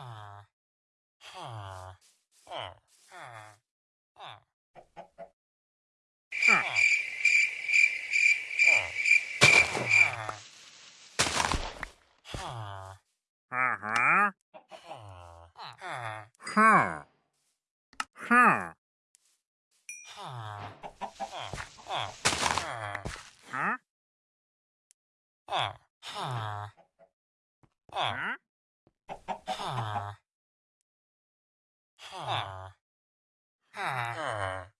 ha, ha, ha, ha, ha. Uh-huh. Huh. Huh. Huh. Huh. Ha. Ha. Ha. Ha.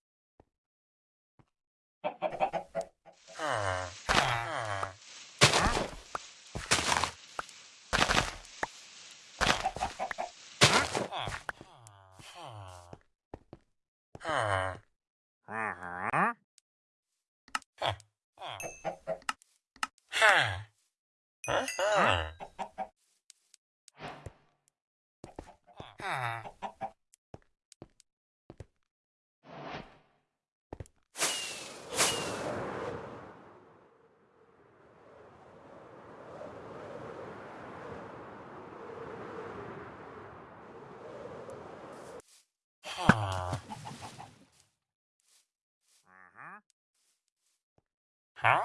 Huh. Huh. Huh. Huh?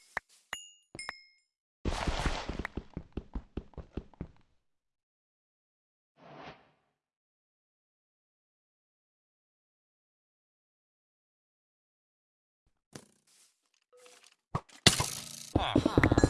Huh.